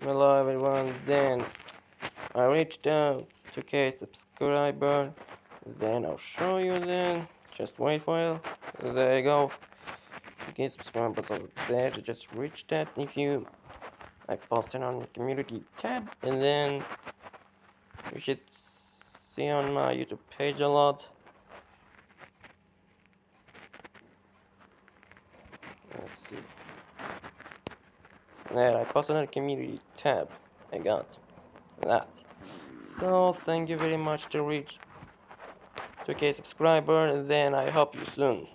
Hello everyone, then. I reached out 2k subscriber, then I'll show you then, just wait for it, there you go, 2k subscribers over there, to just reach that if you, I posted on community tab, and then you should see on my YouTube page a lot. Let's see. There, I the community tab. I got that. So, thank you very much to reach 2k subscriber, and then I hope you soon.